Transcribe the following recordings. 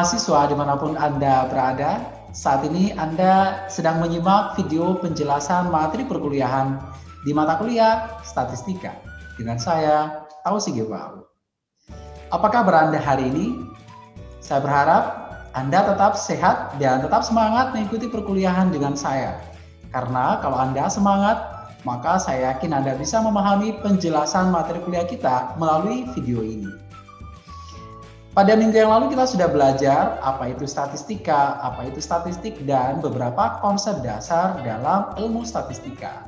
mahasiswa di mana pun Anda berada, saat ini Anda sedang menyimak video penjelasan materi perkuliahan di mata kuliah Statistika dengan saya, Tausi Gebau. Apa kabar Anda hari ini? Saya berharap Anda tetap sehat dan tetap semangat mengikuti perkuliahan dengan saya. Karena kalau Anda semangat, maka saya yakin Anda bisa memahami penjelasan materi kuliah kita melalui video ini. Pada minggu yang lalu kita sudah belajar apa itu statistika, apa itu statistik, dan beberapa konsep dasar dalam ilmu statistika.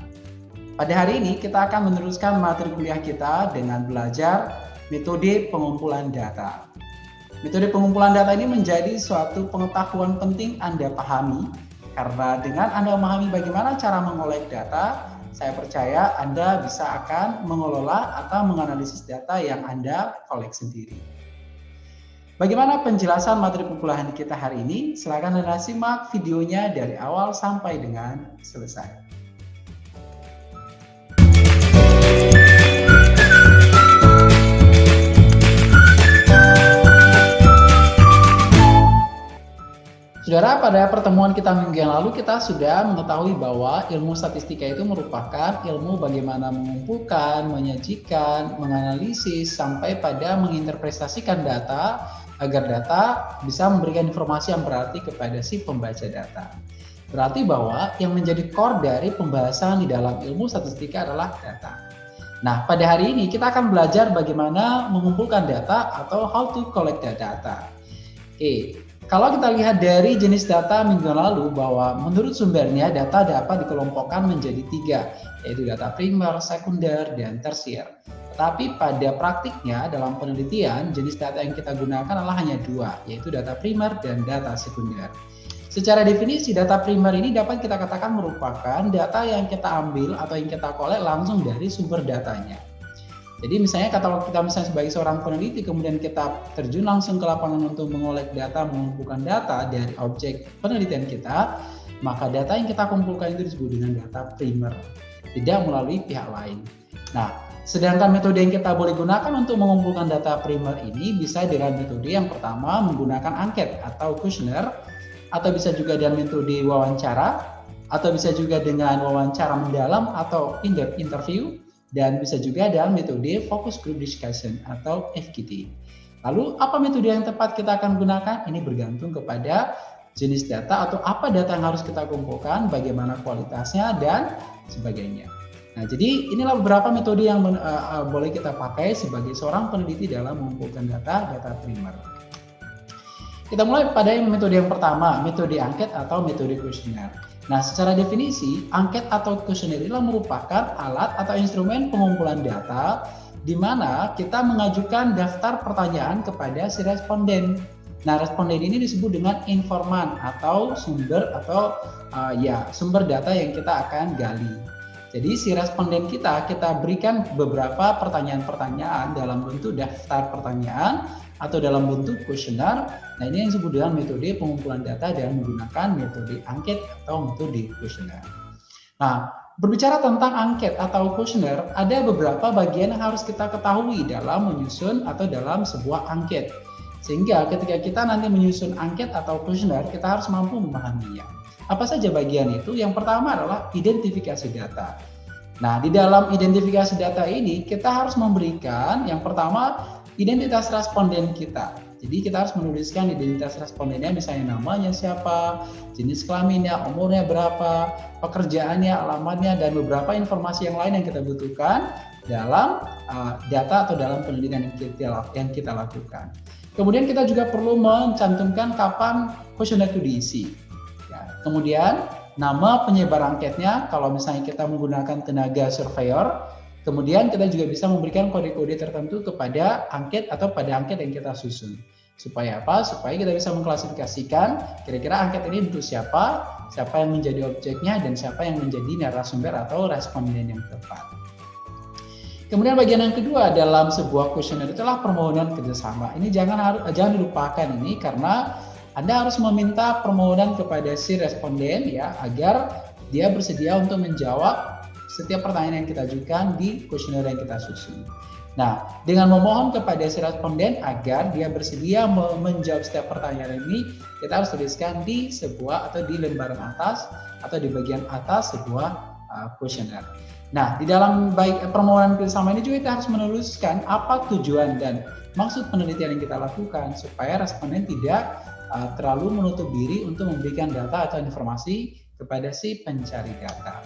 Pada hari ini kita akan meneruskan materi kuliah kita dengan belajar metode pengumpulan data. Metode pengumpulan data ini menjadi suatu pengetahuan penting Anda pahami karena dengan Anda memahami bagaimana cara mengolek data, saya percaya Anda bisa akan mengelola atau menganalisis data yang Anda kolek sendiri. Bagaimana penjelasan materi perkuliahan kita hari ini? Silahkan Anda simak videonya dari awal sampai dengan selesai. Saudara, pada pertemuan kita minggu yang lalu kita sudah mengetahui bahwa ilmu statistika itu merupakan ilmu bagaimana mengumpulkan, menyajikan, menganalisis, sampai pada menginterpretasikan data agar data bisa memberikan informasi yang berarti kepada si pembaca data. Berarti bahwa yang menjadi core dari pembahasan di dalam ilmu statistika adalah data. Nah, pada hari ini kita akan belajar bagaimana mengumpulkan data atau how to collect data. Oke, kalau kita lihat dari jenis data minggu lalu bahwa menurut sumbernya data dapat dikelompokkan menjadi tiga, yaitu data primer, sekunder, dan tersier. Tapi pada praktiknya dalam penelitian jenis data yang kita gunakan adalah hanya dua, yaitu data primer dan data sekunder. Secara definisi data primer ini dapat kita katakan merupakan data yang kita ambil atau yang kita kolek langsung dari sumber datanya. Jadi misalnya kalau kita misalnya sebagai seorang peneliti kemudian kita terjun langsung ke lapangan untuk mengolek data, mengumpulkan data dari objek penelitian kita, maka data yang kita kumpulkan itu disebut dengan data primer, tidak melalui pihak lain. Nah, Sedangkan metode yang kita boleh gunakan untuk mengumpulkan data primer ini bisa dengan metode yang pertama menggunakan angket atau kuesioner atau bisa juga dengan metode wawancara atau bisa juga dengan wawancara mendalam atau in-depth interview dan bisa juga dengan metode focus group discussion atau FGD. Lalu apa metode yang tepat kita akan gunakan? Ini bergantung kepada jenis data atau apa data yang harus kita kumpulkan, bagaimana kualitasnya dan sebagainya. Nah, jadi inilah beberapa metode yang uh, uh, boleh kita pakai sebagai seorang peneliti dalam mengumpulkan data data primer. Kita mulai pada metode yang pertama, metode angket atau metode kuesioner. Nah, secara definisi, angket atau kuesioner adalah merupakan alat atau instrumen pengumpulan data di mana kita mengajukan daftar pertanyaan kepada si responden. Nah, responden ini disebut dengan informan atau sumber atau uh, ya sumber data yang kita akan gali. Jadi si responden kita, kita berikan beberapa pertanyaan-pertanyaan dalam bentuk daftar pertanyaan atau dalam bentuk kuesioner. Nah ini yang disebut dengan metode pengumpulan data dan menggunakan metode angket atau metode kuesioner. Nah berbicara tentang angket atau kuesioner, ada beberapa bagian yang harus kita ketahui dalam menyusun atau dalam sebuah angket. Sehingga ketika kita nanti menyusun angket atau kuesioner, kita harus mampu memahaminya. Apa saja bagian itu? Yang pertama adalah identifikasi data. Nah, di dalam identifikasi data ini kita harus memberikan yang pertama identitas responden kita. Jadi kita harus menuliskan identitas respondennya misalnya namanya siapa, jenis kelaminnya, umurnya berapa, pekerjaannya, alamatnya dan beberapa informasi yang lain yang kita butuhkan dalam uh, data atau dalam penelitian yang kita, yang kita lakukan. Kemudian kita juga perlu mencantumkan kapan kuesioner itu diisi. Kemudian nama penyebar angketnya kalau misalnya kita menggunakan tenaga surveyor, kemudian kita juga bisa memberikan kode-kode tertentu kepada angket atau pada angket yang kita susun. Supaya apa? Supaya kita bisa mengklasifikasikan kira-kira angket ini untuk siapa, siapa yang menjadi objeknya, dan siapa yang menjadi narasumber atau responden yang tepat. Kemudian bagian yang kedua dalam sebuah kuesioner itulah permohonan kerjasama. Ini jangan jangan dilupakan ini karena anda harus meminta permohonan kepada si responden ya agar dia bersedia untuk menjawab setiap pertanyaan yang kita ajukan di kuesioner yang kita susun. Nah, dengan memohon kepada si responden agar dia bersedia menjawab setiap pertanyaan ini, kita harus tuliskan di sebuah atau di lembaran atas atau di bagian atas sebuah uh, kuesioner. Nah, di dalam baik permohonan kerjasama ini juga kita harus menuliskan apa tujuan dan maksud penelitian yang kita lakukan supaya responden tidak uh, terlalu menutup diri untuk memberikan data atau informasi kepada si pencari data.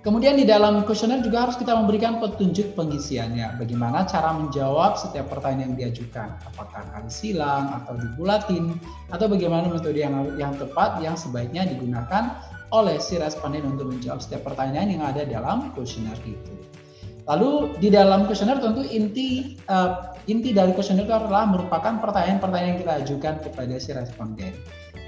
Kemudian di dalam kuesioner juga harus kita memberikan petunjuk pengisiannya. Bagaimana cara menjawab setiap pertanyaan yang diajukan. Apakah kali silang atau dibulatin atau bagaimana metode yang, yang tepat yang sebaiknya digunakan oleh si responden untuk menjawab setiap pertanyaan yang ada dalam kuesioner itu. Lalu di dalam kuesioner tentu inti uh, inti dari kuesioner itu adalah merupakan pertanyaan-pertanyaan yang kita ajukan kepada si responden.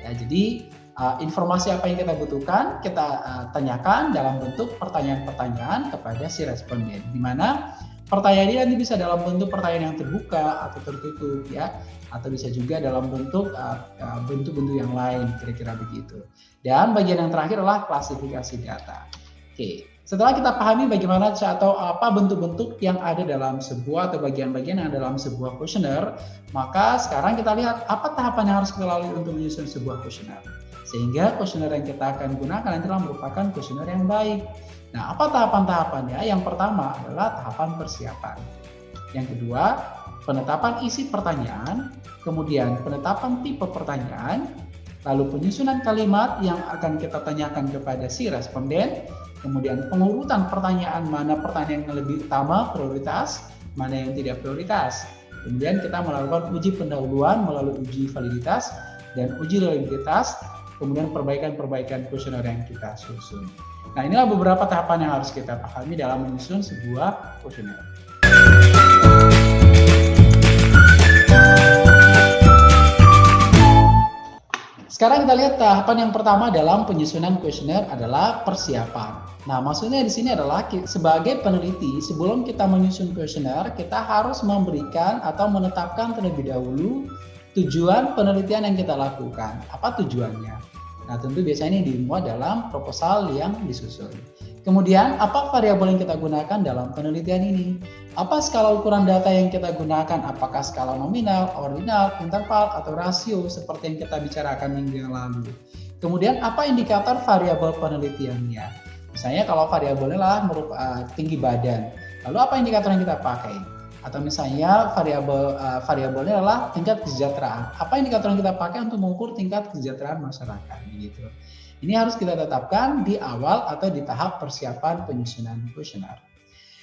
Ya, jadi uh, informasi apa yang kita butuhkan kita uh, tanyakan dalam bentuk pertanyaan-pertanyaan kepada si responden. Di mana pertanyaan ini bisa dalam bentuk pertanyaan yang terbuka atau tertutup ya. Atau bisa juga dalam bentuk bentuk-bentuk uh, yang lain kira-kira begitu. Dan bagian yang terakhir adalah klasifikasi data. Oke setelah kita pahami bagaimana atau apa bentuk-bentuk yang ada dalam sebuah atau bagian-bagian yang ada dalam sebuah kuesioner, maka sekarang kita lihat apa tahapan yang harus kita lalui untuk menyusun sebuah kuesioner. Sehingga kuesioner yang kita akan gunakan nanti merupakan kuesioner yang baik. Nah, apa tahapan-tahapannya? Yang pertama adalah tahapan persiapan. Yang kedua, penetapan isi pertanyaan, kemudian penetapan tipe pertanyaan, lalu penyusunan kalimat yang akan kita tanyakan kepada si responden, kemudian pengurutan pertanyaan mana pertanyaan yang lebih utama prioritas, mana yang tidak prioritas. Kemudian kita melakukan uji pendahuluan melalui uji validitas dan uji reliabilitas kemudian perbaikan-perbaikan kuesioner yang kita susun. Nah, inilah beberapa tahapan yang harus kita pahami dalam menyusun sebuah kuesioner. Sekarang kita lihat tahapan yang pertama dalam penyusunan kuesioner adalah persiapan. Nah, maksudnya di sini adalah sebagai peneliti sebelum kita menyusun kuesioner, kita harus memberikan atau menetapkan terlebih dahulu tujuan penelitian yang kita lakukan. Apa tujuannya? Nah, tentu biasanya ini dimuat dalam proposal yang disusun. Kemudian, apa variabel yang kita gunakan dalam penelitian ini? Apa skala ukuran data yang kita gunakan? Apakah skala nominal, ordinal, interval, atau rasio seperti yang kita bicarakan minggu yang lalu? Kemudian, apa indikator variabel penelitiannya? Misalnya kalau variabelnya lah merupakan tinggi badan. Lalu apa indikator yang kita pakai? atau misalnya variabel uh, variabelnya adalah tingkat kesejahteraan. Apa indikator yang kita pakai untuk mengukur tingkat kesejahteraan masyarakat gitu. Ini harus kita tetapkan di awal atau di tahap persiapan penyusunan kuesioner.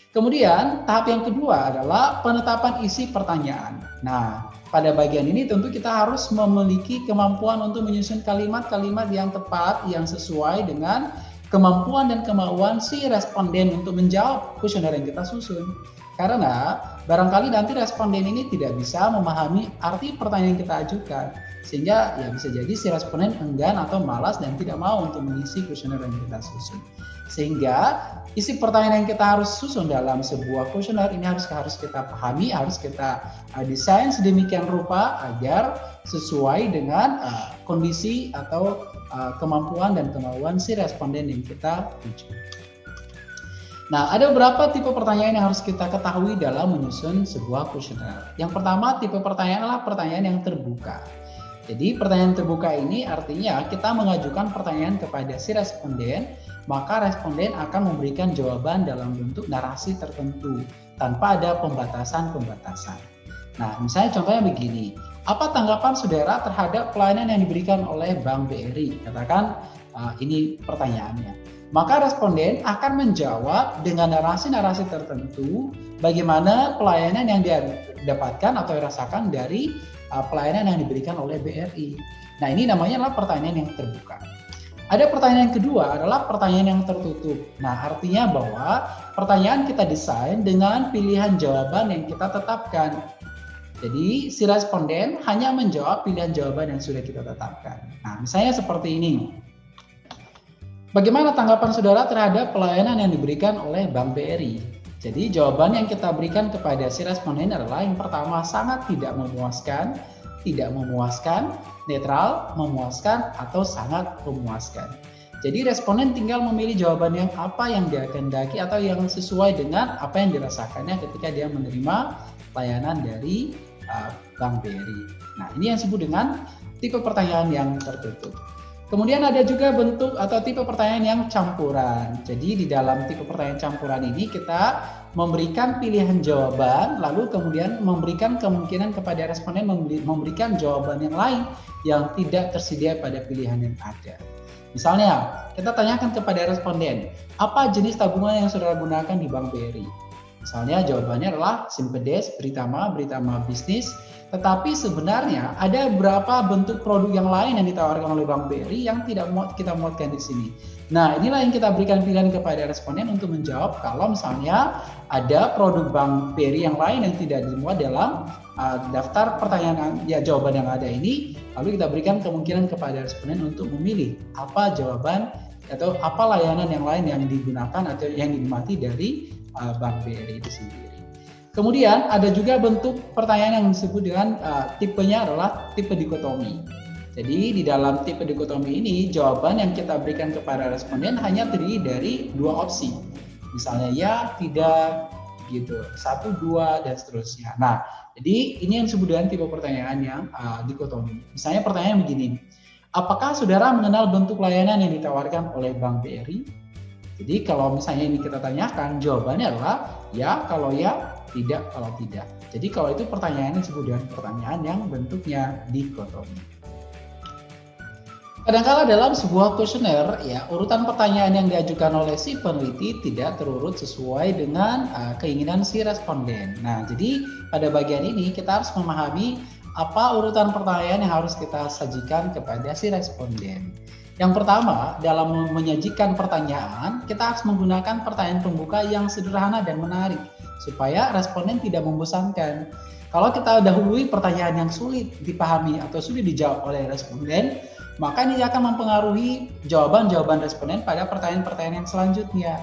Kemudian tahap yang kedua adalah penetapan isi pertanyaan. Nah, pada bagian ini tentu kita harus memiliki kemampuan untuk menyusun kalimat-kalimat yang tepat, yang sesuai dengan kemampuan dan kemauan si responden untuk menjawab kuesioner yang kita susun. Karena barangkali nanti responden ini tidak bisa memahami arti pertanyaan yang kita ajukan. Sehingga ya bisa jadi si responden enggan atau malas dan tidak mau untuk mengisi kuesioner yang kita susun. Sehingga isi pertanyaan yang kita harus susun dalam sebuah kuesioner ini harus harus kita pahami, harus kita uh, desain sedemikian rupa agar sesuai dengan uh, kondisi atau uh, kemampuan dan kemauan si responden yang kita tuju. Nah, ada beberapa tipe pertanyaan yang harus kita ketahui dalam menyusun sebuah kuesioner. Yang pertama, tipe pertanyaan adalah pertanyaan yang terbuka. Jadi, pertanyaan terbuka ini artinya kita mengajukan pertanyaan kepada si responden, maka responden akan memberikan jawaban dalam bentuk narasi tertentu tanpa ada pembatasan-pembatasan. Nah, misalnya contohnya begini, apa tanggapan saudara terhadap pelayanan yang diberikan oleh Bank BRI? Katakan uh, ini pertanyaannya maka responden akan menjawab dengan narasi-narasi tertentu bagaimana pelayanan yang dia dapatkan atau dirasakan dari uh, pelayanan yang diberikan oleh BRI. Nah ini namanya adalah pertanyaan yang terbuka. Ada pertanyaan yang kedua adalah pertanyaan yang tertutup. Nah artinya bahwa pertanyaan kita desain dengan pilihan jawaban yang kita tetapkan. Jadi si responden hanya menjawab pilihan jawaban yang sudah kita tetapkan. Nah misalnya seperti ini. Bagaimana tanggapan saudara terhadap pelayanan yang diberikan oleh Bank BRI? Jadi jawaban yang kita berikan kepada si responden adalah yang pertama sangat tidak memuaskan, tidak memuaskan, netral, memuaskan, atau sangat memuaskan. Jadi responden tinggal memilih jawaban yang apa yang dia kehendaki atau yang sesuai dengan apa yang dirasakannya ketika dia menerima layanan dari uh, Bank BRI. Nah, ini yang disebut dengan tipe pertanyaan yang tertutup. Kemudian ada juga bentuk atau tipe pertanyaan yang campuran. Jadi di dalam tipe pertanyaan campuran ini kita memberikan pilihan jawaban, lalu kemudian memberikan kemungkinan kepada responden memberikan jawaban yang lain yang tidak tersedia pada pilihan yang ada. Misalnya, kita tanyakan kepada responden, apa jenis tabungan yang saudara gunakan di Bank BRI? Misalnya jawabannya adalah Simpedes, Britama, Britama Bisnis, tetapi sebenarnya ada beberapa bentuk produk yang lain yang ditawarkan oleh Bank BRI yang tidak kita muatkan di sini. Nah, inilah yang kita berikan pilihan kepada responden untuk menjawab kalau misalnya ada produk Bank BRI yang lain yang tidak dimuat dalam uh, daftar pertanyaan ya jawaban yang ada ini, lalu kita berikan kemungkinan kepada responden untuk memilih apa jawaban atau apa layanan yang lain yang digunakan atau yang dinikmati dari uh, Bank BRI itu sendiri. Kemudian ada juga bentuk pertanyaan yang disebut dengan uh, tipenya adalah tipe dikotomi. Jadi di dalam tipe dikotomi ini jawaban yang kita berikan kepada responden hanya terdiri dari dua opsi. Misalnya ya, tidak, gitu, satu, dua, dan seterusnya. Nah, jadi ini yang disebut dengan tipe pertanyaan yang uh, dikotomi. Misalnya pertanyaan begini, apakah saudara mengenal bentuk layanan yang ditawarkan oleh Bank BRI? Jadi kalau misalnya ini kita tanyakan, jawabannya adalah ya, kalau ya, tidak kalau tidak. Jadi kalau itu pertanyaan yang disebut dengan pertanyaan yang bentuknya dikotomi. Kadangkala dalam sebuah kuesioner, ya urutan pertanyaan yang diajukan oleh si peneliti tidak terurut sesuai dengan uh, keinginan si responden. Nah, jadi pada bagian ini kita harus memahami apa urutan pertanyaan yang harus kita sajikan kepada si responden. Yang pertama, dalam menyajikan pertanyaan, kita harus menggunakan pertanyaan pembuka yang sederhana dan menarik supaya responden tidak membosankan. Kalau kita dahului pertanyaan yang sulit dipahami atau sulit dijawab oleh responden, maka ini akan mempengaruhi jawaban-jawaban responden pada pertanyaan-pertanyaan yang selanjutnya.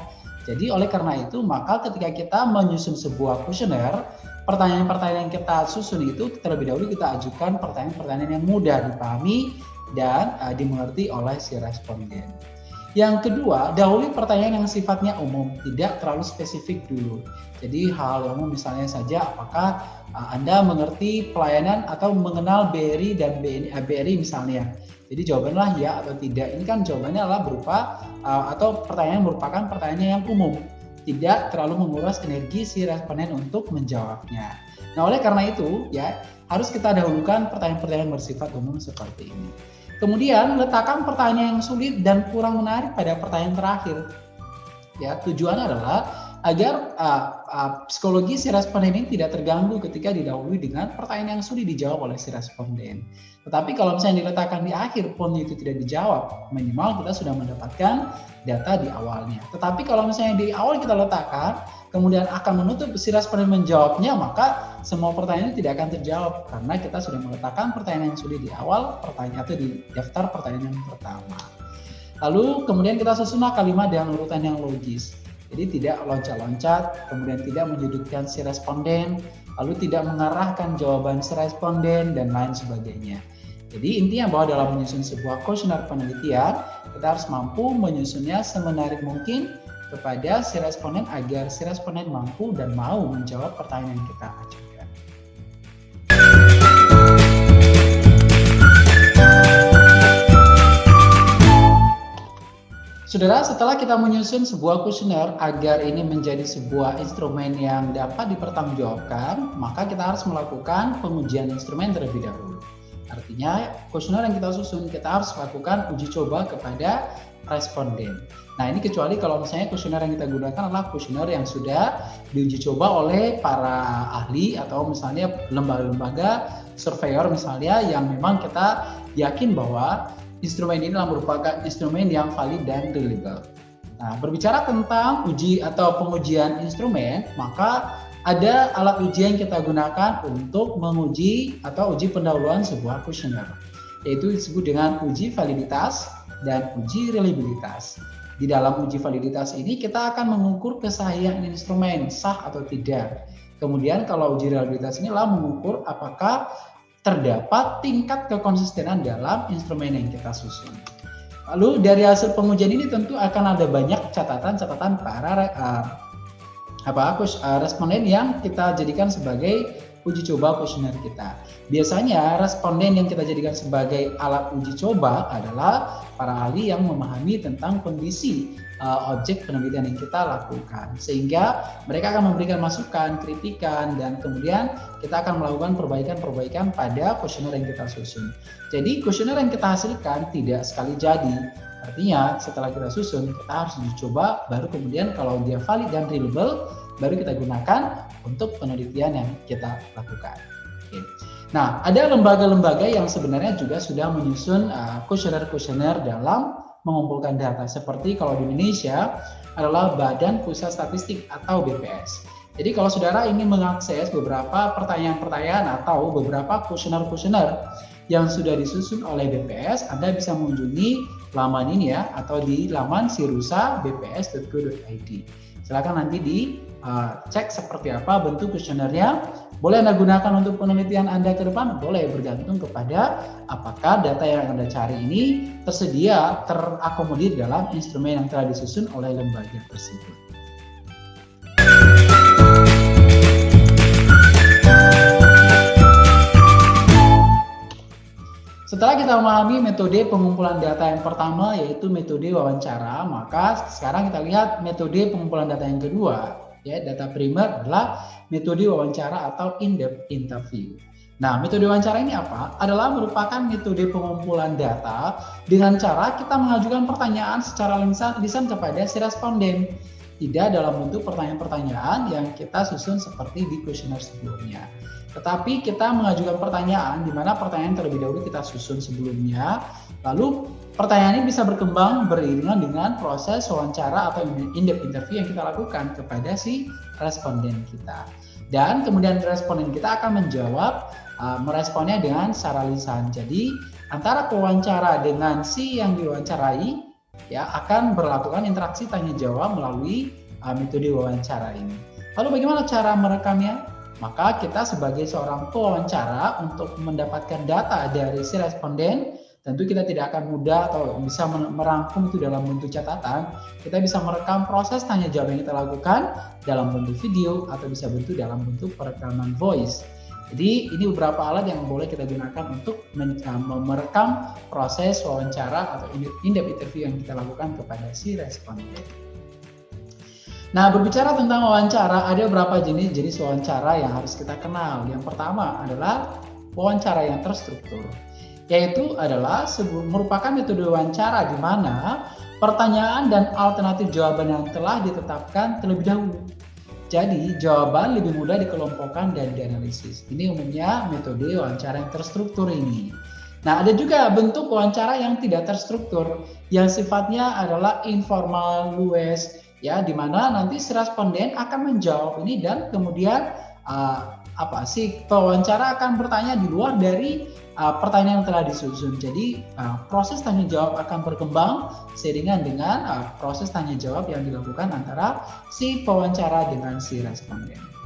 Jadi oleh karena itu, maka ketika kita menyusun sebuah kuesioner, pertanyaan-pertanyaan yang kita susun itu terlebih dahulu kita ajukan pertanyaan-pertanyaan yang mudah dipahami dan uh, dimengerti oleh si responden. Yang kedua, dahului pertanyaan yang sifatnya umum, tidak terlalu spesifik dulu. Jadi hal yang umum misalnya saja apakah uh, Anda mengerti pelayanan atau mengenal BRI dan BNI, uh, BRI misalnya. Jadi jawabanlah ya atau tidak. Ini kan jawabannya adalah berupa uh, atau pertanyaan merupakan pertanyaan yang umum, tidak terlalu menguras energi si responden untuk menjawabnya. Nah, oleh karena itu ya harus kita dahulukan pertanyaan-pertanyaan bersifat umum seperti ini. Kemudian letakkan pertanyaan yang sulit dan kurang menarik pada pertanyaan terakhir. Ya, tujuannya adalah agar uh, uh, psikologi si responden ini tidak terganggu ketika didahului dengan pertanyaan yang sulit dijawab oleh si responden. Tetapi kalau misalnya diletakkan di akhir pun itu tidak dijawab, minimal kita sudah mendapatkan data di awalnya. Tetapi kalau misalnya di awal kita letakkan, kemudian akan menutup responden menjawabnya, maka semua pertanyaan tidak akan terjawab karena kita sudah meletakkan pertanyaan yang sudah di awal pertanyaan atau di daftar pertanyaan yang pertama. Lalu kemudian kita susun kalimat dengan urutan yang logis. Jadi tidak loncat-loncat, kemudian tidak menyudutkan si responden, lalu tidak mengarahkan jawaban si responden dan lain sebagainya. Jadi intinya bahwa dalam menyusun sebuah kuesioner penelitian, kita harus mampu menyusunnya semenarik mungkin kepada si responden agar si responden mampu dan mau menjawab pertanyaan yang kita ajukan. Saudara, setelah kita menyusun sebuah kuesioner agar ini menjadi sebuah instrumen yang dapat dipertanggungjawabkan, maka kita harus melakukan pengujian instrumen terlebih dahulu. Artinya, kuesioner yang kita susun, kita harus melakukan uji coba kepada responden. Nah ini kecuali kalau misalnya kuesioner yang kita gunakan adalah kuesioner yang sudah diuji coba oleh para ahli atau misalnya lembaga-lembaga surveyor misalnya yang memang kita yakin bahwa instrumen ini adalah merupakan instrumen yang valid dan reliable. Nah berbicara tentang uji atau pengujian instrumen maka ada alat uji yang kita gunakan untuk menguji atau uji pendahuluan sebuah kuesioner yaitu disebut dengan uji validitas dan uji reliabilitas. Di dalam uji validitas ini kita akan mengukur kesahihan instrumen sah atau tidak. Kemudian kalau uji reliabilitas inilah mengukur apakah terdapat tingkat kekonsistenan dalam instrumen yang kita susun. Lalu dari hasil pengujian ini tentu akan ada banyak catatan-catatan para uh, apa uh, responden yang kita jadikan sebagai uji coba kuesioner kita. Biasanya responden yang kita jadikan sebagai alat uji coba adalah para ahli yang memahami tentang kondisi uh, objek penelitian yang kita lakukan. Sehingga mereka akan memberikan masukan, kritikan, dan kemudian kita akan melakukan perbaikan-perbaikan pada kuesioner yang kita susun. Jadi kuesioner yang kita hasilkan tidak sekali jadi. Artinya setelah kita susun, kita harus dicoba, baru kemudian kalau dia valid dan reliable, baru kita gunakan untuk penelitian yang kita lakukan. Oke. Nah, ada lembaga-lembaga yang sebenarnya juga sudah menyusun kuesioner-kuesioner uh, dalam mengumpulkan data. Seperti kalau di Indonesia adalah Badan Pusat Statistik atau BPS. Jadi kalau saudara ingin mengakses beberapa pertanyaan-pertanyaan atau beberapa kuesioner-kuesioner yang sudah disusun oleh BPS, Anda bisa mengunjungi laman ini ya, atau di laman sirusa bps.go.id. Silakan nanti di uh, cek seperti apa bentuk kuesionernya. Boleh Anda gunakan untuk penelitian Anda ke depan? Boleh, bergantung kepada apakah data yang Anda cari ini tersedia, terakomodir dalam instrumen yang telah disusun oleh lembaga tersebut. Setelah kita memahami metode pengumpulan data yang pertama yaitu metode wawancara, maka sekarang kita lihat metode pengumpulan data yang kedua ya data primer adalah metode wawancara atau in-depth interview. Nah, metode wawancara ini apa? Adalah merupakan metode pengumpulan data dengan cara kita mengajukan pertanyaan secara lisan, kepada si responden. Tidak dalam bentuk pertanyaan-pertanyaan yang kita susun seperti di kuesioner sebelumnya. Tetapi kita mengajukan pertanyaan di mana pertanyaan terlebih dahulu kita susun sebelumnya, lalu Pertanyaan ini bisa berkembang beriringan dengan proses wawancara atau in-depth interview yang kita lakukan kepada si responden kita. Dan kemudian responden kita akan menjawab, uh, meresponnya dengan secara lisan. Jadi antara pewawancara dengan si yang diwawancarai ya akan berlakukan interaksi tanya jawab melalui uh, metode wawancara ini. Lalu bagaimana cara merekamnya? Maka kita sebagai seorang pewawancara untuk mendapatkan data dari si responden Tentu kita tidak akan mudah atau bisa merangkum itu dalam bentuk catatan. Kita bisa merekam proses tanya jawab yang kita lakukan dalam bentuk video atau bisa bentuk dalam bentuk perekaman voice. Jadi ini beberapa alat yang boleh kita gunakan untuk eh, merekam proses wawancara atau in-depth interview yang kita lakukan kepada si responden. Nah, berbicara tentang wawancara, ada beberapa jenis-jenis wawancara yang harus kita kenal. Yang pertama adalah wawancara yang terstruktur yaitu adalah merupakan metode wawancara di mana pertanyaan dan alternatif jawaban yang telah ditetapkan terlebih dahulu. Jadi, jawaban lebih mudah dikelompokkan dan dianalisis. Ini umumnya metode wawancara yang terstruktur ini. Nah, ada juga bentuk wawancara yang tidak terstruktur, yang sifatnya adalah informal, luwes, ya, di mana nanti si responden akan menjawab ini dan kemudian uh, apa sih pewawancara akan bertanya di luar dari uh, pertanyaan yang telah disusun. Jadi uh, proses tanya jawab akan berkembang seiringan dengan uh, proses tanya jawab yang dilakukan antara si pewawancara dengan si responden.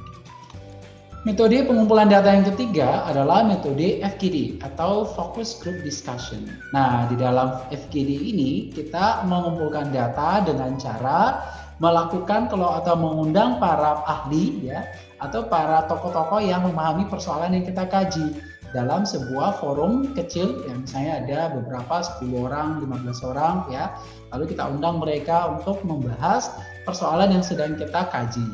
Metode pengumpulan data yang ketiga adalah metode FGD atau Focus Group Discussion. Nah, di dalam FGD ini kita mengumpulkan data dengan cara melakukan kalau atau mengundang para ahli ya atau para tokoh-tokoh yang memahami persoalan yang kita kaji dalam sebuah forum kecil yang misalnya ada beberapa 10 orang, 15 orang ya. Lalu kita undang mereka untuk membahas persoalan yang sedang kita kaji.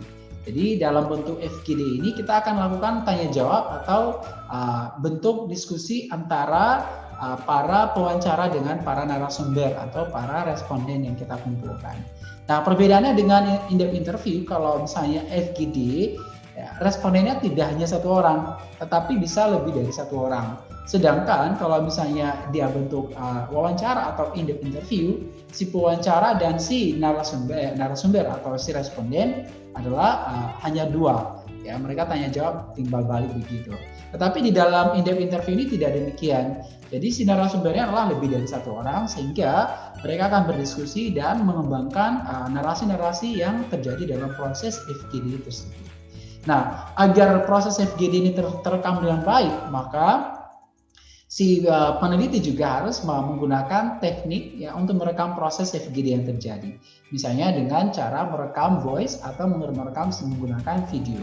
Jadi dalam bentuk FGD ini kita akan lakukan tanya jawab atau uh, bentuk diskusi antara uh, para pewawancara dengan para narasumber atau para responden yang kita kumpulkan. Nah, perbedaannya dengan in-depth interview kalau misalnya FGD Ya, respondennya tidak hanya satu orang, tetapi bisa lebih dari satu orang. Sedangkan kalau misalnya dia bentuk uh, wawancara atau in-depth interview, si pewawancara dan si narasumber, narasumber atau si responden adalah uh, hanya dua. Ya, mereka tanya jawab timbal balik begitu. Tetapi di dalam in-depth interview ini tidak demikian. Jadi si narasumbernya adalah lebih dari satu orang sehingga mereka akan berdiskusi dan mengembangkan uh, narasi-narasi uh, yang terjadi dalam proses FGD tersebut. Nah, agar proses FGD ini ter terekam dengan baik, maka si uh, peneliti juga harus menggunakan teknik ya untuk merekam proses FGD yang terjadi. Misalnya dengan cara merekam voice atau merekam menggunakan video.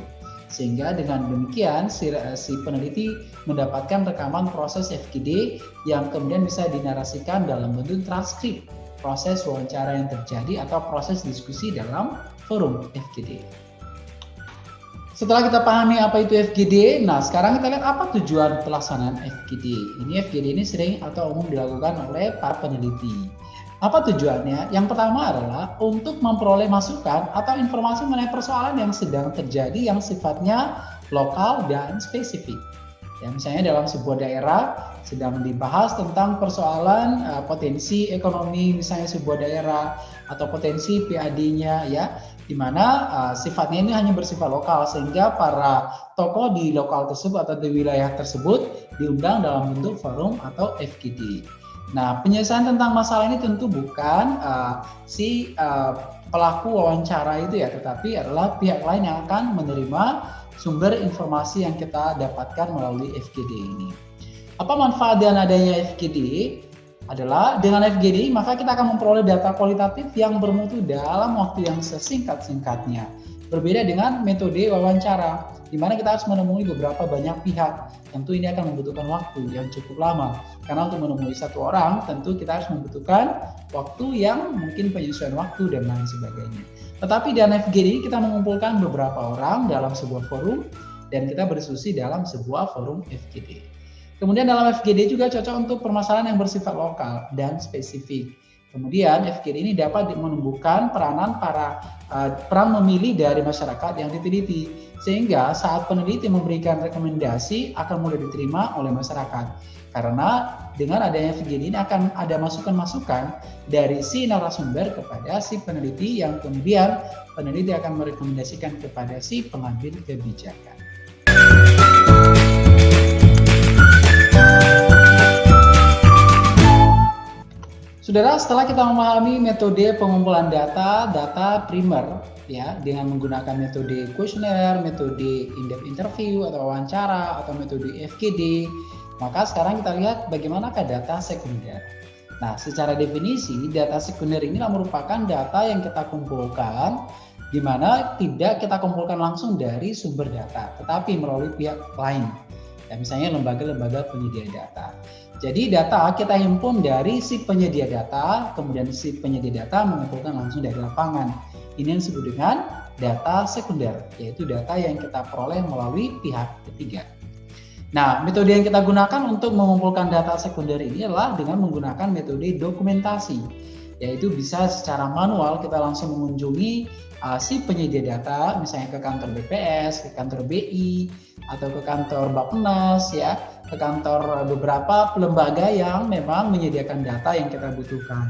Sehingga dengan demikian si, uh, si peneliti mendapatkan rekaman proses FGD yang kemudian bisa dinarasikan dalam bentuk transkrip proses wawancara yang terjadi atau proses diskusi dalam forum FGD. Setelah kita pahami apa itu FGD, nah sekarang kita lihat apa tujuan pelaksanaan FGD. Ini FGD ini sering atau umum dilakukan oleh para peneliti. Apa tujuannya? Yang pertama adalah untuk memperoleh masukan atau informasi mengenai persoalan yang sedang terjadi yang sifatnya lokal dan spesifik. Ya, misalnya dalam sebuah daerah sedang dibahas tentang persoalan uh, potensi ekonomi misalnya sebuah daerah atau potensi PAD-nya ya di mana uh, sifatnya ini hanya bersifat lokal sehingga para tokoh di lokal tersebut atau di wilayah tersebut diundang dalam bentuk forum atau FGD. Nah, penyelesaian tentang masalah ini tentu bukan uh, si uh, pelaku wawancara itu ya, tetapi adalah pihak lain yang akan menerima sumber informasi yang kita dapatkan melalui FGD ini. Apa manfaat dan adanya FGD? adalah dengan FGD maka kita akan memperoleh data kualitatif yang bermutu dalam waktu yang sesingkat-singkatnya. Berbeda dengan metode wawancara, di mana kita harus menemui beberapa banyak pihak. Tentu ini akan membutuhkan waktu yang cukup lama. Karena untuk menemui satu orang, tentu kita harus membutuhkan waktu yang mungkin penyesuaian waktu dan lain sebagainya. Tetapi dengan FGD kita mengumpulkan beberapa orang dalam sebuah forum dan kita berdiskusi dalam sebuah forum FGD. Kemudian dalam FGD juga cocok untuk permasalahan yang bersifat lokal dan spesifik. Kemudian FGD ini dapat menumbuhkan peranan para uh, peran memilih dari masyarakat yang diteliti sehingga saat peneliti memberikan rekomendasi akan mudah diterima oleh masyarakat. Karena dengan adanya FGD ini akan ada masukan-masukan dari si narasumber kepada si peneliti yang kemudian peneliti akan merekomendasikan kepada si pengambil kebijakan. Saudara, setelah kita memahami metode pengumpulan data, data primer ya dengan menggunakan metode kuesioner, metode in-depth interview atau wawancara atau metode FGD, maka sekarang kita lihat bagaimanakah data sekunder. Nah, secara definisi data sekunder ini merupakan data yang kita kumpulkan di mana tidak kita kumpulkan langsung dari sumber data, tetapi melalui pihak lain. Ya, misalnya lembaga-lembaga penyedia data. Jadi data kita himpun dari si penyedia data, kemudian si penyedia data mengumpulkan langsung dari lapangan. Ini yang disebut dengan data sekunder, yaitu data yang kita peroleh melalui pihak ketiga. Nah, metode yang kita gunakan untuk mengumpulkan data sekunder ini adalah dengan menggunakan metode dokumentasi, yaitu bisa secara manual kita langsung mengunjungi uh, si penyedia data, misalnya ke kantor BPS, ke kantor BI, atau ke kantor Bappenas, ya, ke kantor beberapa lembaga yang memang menyediakan data yang kita butuhkan.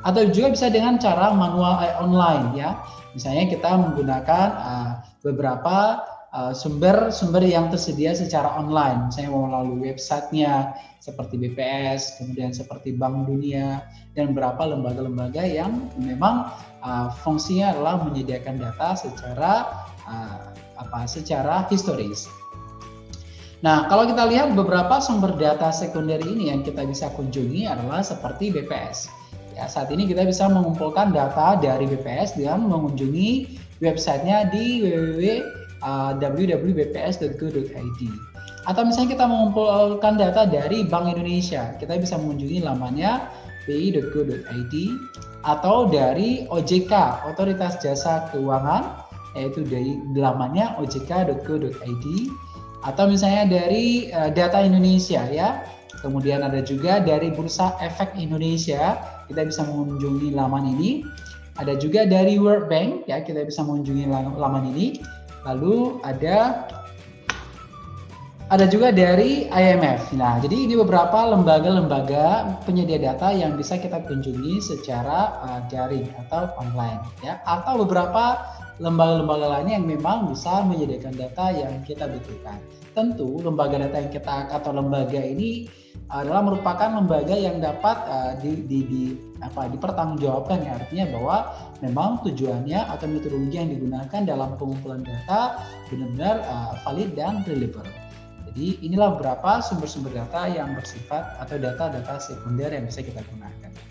Atau juga bisa dengan cara manual eh, online ya. Misalnya kita menggunakan uh, beberapa sumber-sumber uh, yang tersedia secara online, misalnya melalui websitenya seperti BPS, kemudian seperti Bank Dunia dan beberapa lembaga-lembaga yang memang uh, fungsinya adalah menyediakan data secara uh, apa secara historis. Nah, kalau kita lihat beberapa sumber data sekunder ini yang kita bisa kunjungi adalah seperti BPS. Ya, saat ini kita bisa mengumpulkan data dari BPS dengan mengunjungi websitenya di www.bps.go.id. Atau misalnya kita mengumpulkan data dari Bank Indonesia, kita bisa mengunjungi lamannya bi.go.id atau dari OJK, Otoritas Jasa Keuangan, yaitu dari lamannya ojk.go.id atau misalnya dari uh, data Indonesia ya. Kemudian ada juga dari Bursa Efek Indonesia, kita bisa mengunjungi laman ini. Ada juga dari World Bank ya, kita bisa mengunjungi laman ini. Lalu ada ada juga dari IMF. Nah, jadi ini beberapa lembaga-lembaga penyedia data yang bisa kita kunjungi secara uh, daring atau online ya, atau beberapa lembaga-lembaga lainnya yang memang bisa menyediakan data yang kita butuhkan. Tentu lembaga data yang kita atau lembaga ini adalah merupakan lembaga yang dapat uh, di, di, di apa dipertanggungjawabkan ya artinya bahwa memang tujuannya atau metodologi yang digunakan dalam pengumpulan data benar-benar uh, valid dan reliable. Jadi inilah beberapa sumber-sumber data yang bersifat atau data-data sekunder yang bisa kita gunakan.